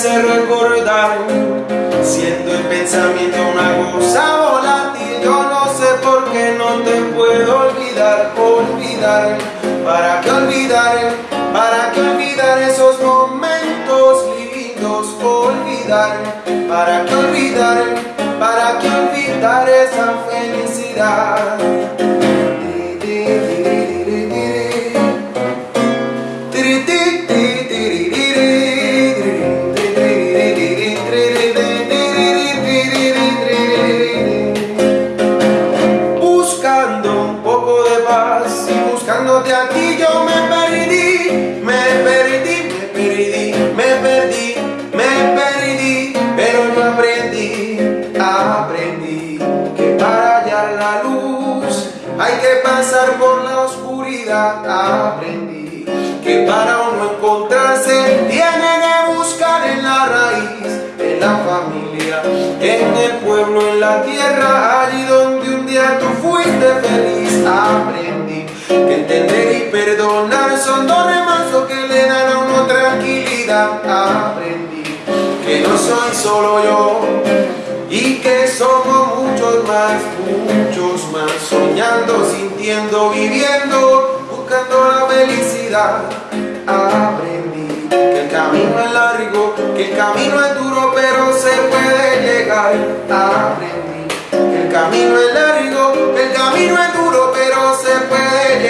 hace recordar Siendo el pensamiento una cosa volátil Yo no sé por qué no te puedo olvidar Olvidar, ¿para qué olvidar? ¿Para qué olvidar esos momentos lindos? Olvidar, ¿para qué olvidar? ¿Para qué olvidar esa felicidad? Hay que pasar por la oscuridad, aprendí que para uno encontrarse tiene que buscar en la raíz, en la familia, en el pueblo, en la tierra, allí donde un día tú fuiste feliz, aprendí que entender y perdonar son dos remansos que le dan a uno tranquilidad, aprendí que no soy solo yo y que somos muchos más, muchos más, soñando, sintiendo, viviendo, buscando la felicidad. Aprendí que el camino es largo, que el camino es duro, pero se puede llegar. Aprendí que el camino es largo, que el camino es duro, pero se puede llegar.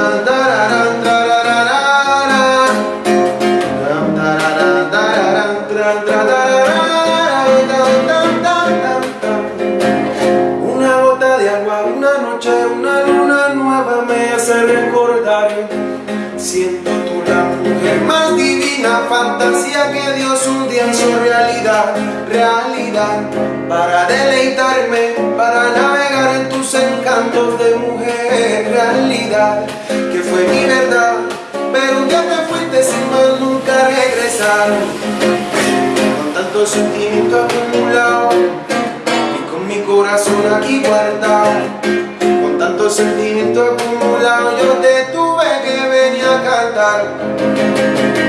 Siento tú la mujer más divina Fantasía que Dios un día hizo realidad Realidad. Para deleitarme Para navegar en tus encantos de mujer Realidad. Que fue mi verdad Pero un día te fuiste sin más nunca regresar. Con tanto sentimiento acumulado Y con mi corazón aquí guardado. Con tanto sentimiento acumulado Yo te tuve que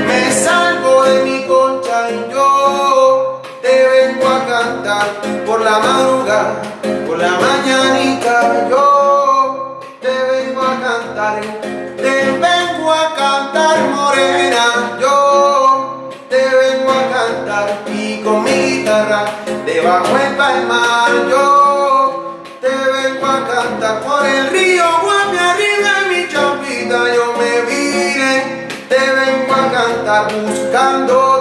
me salgo de mi concha y yo te vengo a cantar. Por la madrugada, por la mañanita yo te vengo a cantar, te vengo a cantar morena, yo te vengo a cantar. Y con mi guitarra debajo el palmar yo te vengo a cantar estar buscando.